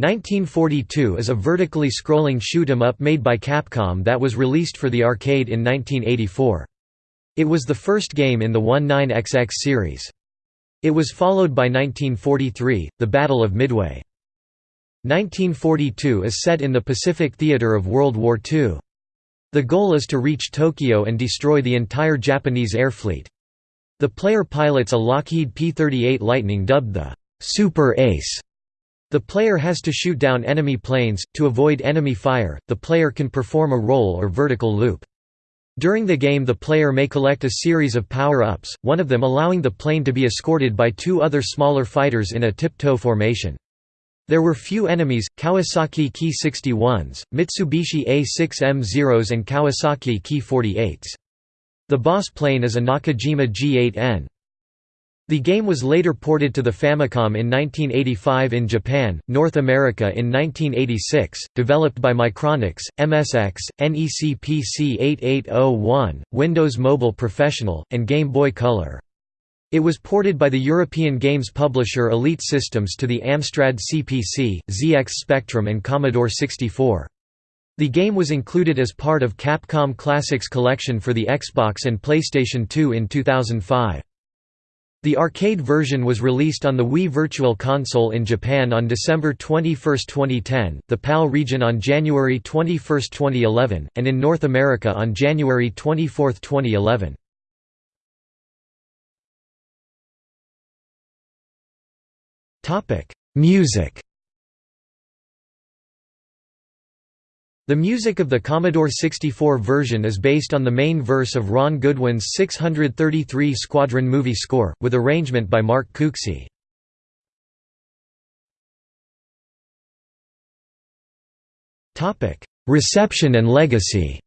1942 is a vertically scrolling shoot 'em up made by Capcom that was released for the arcade in 1984. It was the first game in the 19XX series. It was followed by 1943, The Battle of Midway. 1942 is set in the Pacific theater of World War II. The goal is to reach Tokyo and destroy the entire Japanese air fleet. The player pilots a Lockheed P-38 Lightning dubbed the Super Ace the player has to shoot down enemy planes. To avoid enemy fire, the player can perform a roll or vertical loop. During the game the player may collect a series of power-ups, one of them allowing the plane to be escorted by two other smaller fighters in a tiptoe formation. There were few enemies, Kawasaki Ki-61s, Mitsubishi A6M Zeros and Kawasaki Ki-48s. The boss plane is a Nakajima G8N. The game was later ported to the Famicom in 1985 in Japan, North America in 1986, developed by Micronics, MSX, NEC PC 8801, Windows Mobile Professional, and Game Boy Color. It was ported by the European games publisher Elite Systems to the Amstrad CPC, ZX Spectrum and Commodore 64. The game was included as part of Capcom Classics Collection for the Xbox and PlayStation 2 in 2005. The arcade version was released on the Wii Virtual Console in Japan on December 21, 2010, the PAL region on January 21, 2011, and in North America on January 24, 2011. Music The music of the Commodore 64 version is based on the main verse of Ron Goodwin's 633 Squadron movie score, with arrangement by Mark Cooksey. Reception and legacy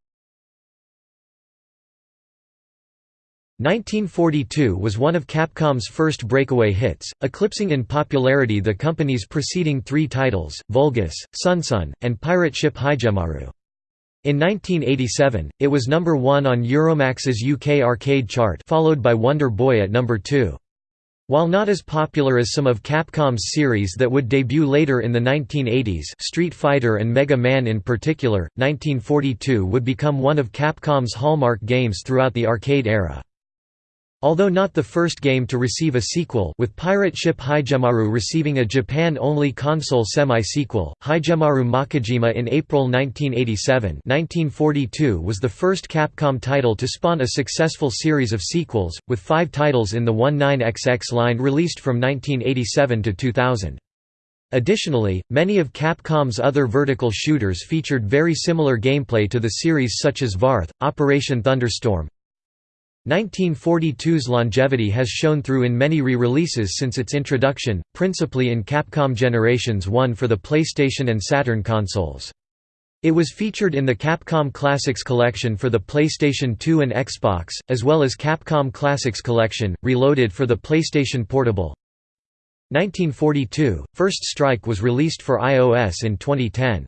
1942 was one of Capcom's first breakaway hits, eclipsing in popularity the company's preceding three titles, Vulgus, SonSon, and Pirate Ship Higemaru. In 1987, it was number one on Euromax's UK arcade chart followed by Wonder Boy at number two. While not as popular as some of Capcom's series that would debut later in the 1980s Street Fighter and Mega Man in particular, 1942 would become one of Capcom's hallmark games throughout the arcade era. Although not the first game to receive a sequel with Pirate Ship Higemaru receiving a Japan-only console semi-sequel, Higemaru Makaijima in April 1987 1942 was the first Capcom title to spawn a successful series of sequels, with five titles in the 19XX line released from 1987 to 2000. Additionally, many of Capcom's other vertical shooters featured very similar gameplay to the series such as Varth, Operation Thunderstorm, 1942's longevity has shown through in many re-releases since its introduction, principally in Capcom Generations 1 for the PlayStation and Saturn consoles. It was featured in the Capcom Classics Collection for the PlayStation 2 and Xbox, as well as Capcom Classics Collection, Reloaded for the PlayStation Portable. 1942, First Strike was released for iOS in 2010.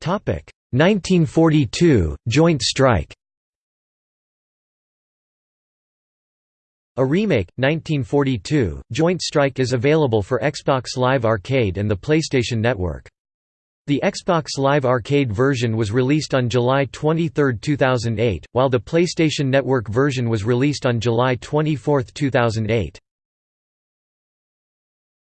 Topic 1942 Joint Strike A remake, 1942, Joint Strike is available for Xbox Live Arcade and the PlayStation Network. The Xbox Live Arcade version was released on July 23, 2008, while the PlayStation Network version was released on July 24, 2008.